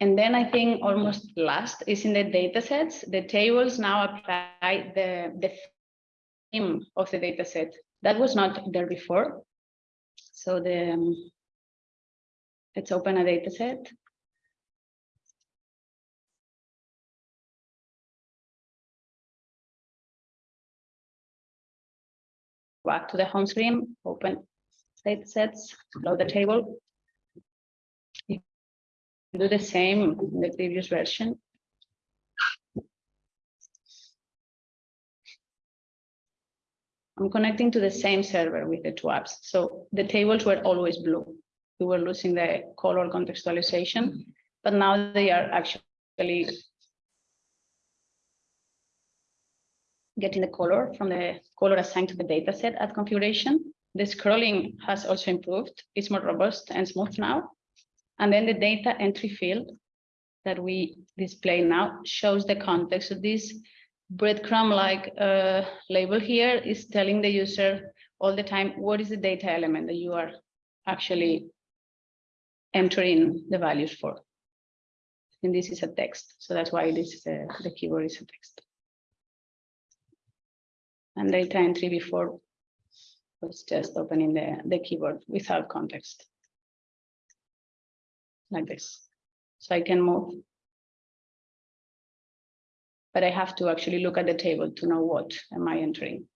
And then I think almost last is in the data sets. The tables now apply the, the theme of the data set. That was not there before. So the um, let's open a data set. Back to the home screen, open data sets, load the table. Do the same in the previous version. I'm connecting to the same server with the two apps. So the tables were always blue. We were losing the color contextualization, but now they are actually getting the color from the color assigned to the data set at configuration. The scrolling has also improved. It's more robust and smooth now. And then the data entry field that we display now shows the context of this breadcrumb-like uh, label here is telling the user all the time what is the data element that you are actually entering the values for. And this is a text, so that's why this is a, the keyword is a text. And data entry before was just opening the, the keyboard without context. Like this. So I can move but I have to actually look at the table to know what am I entering.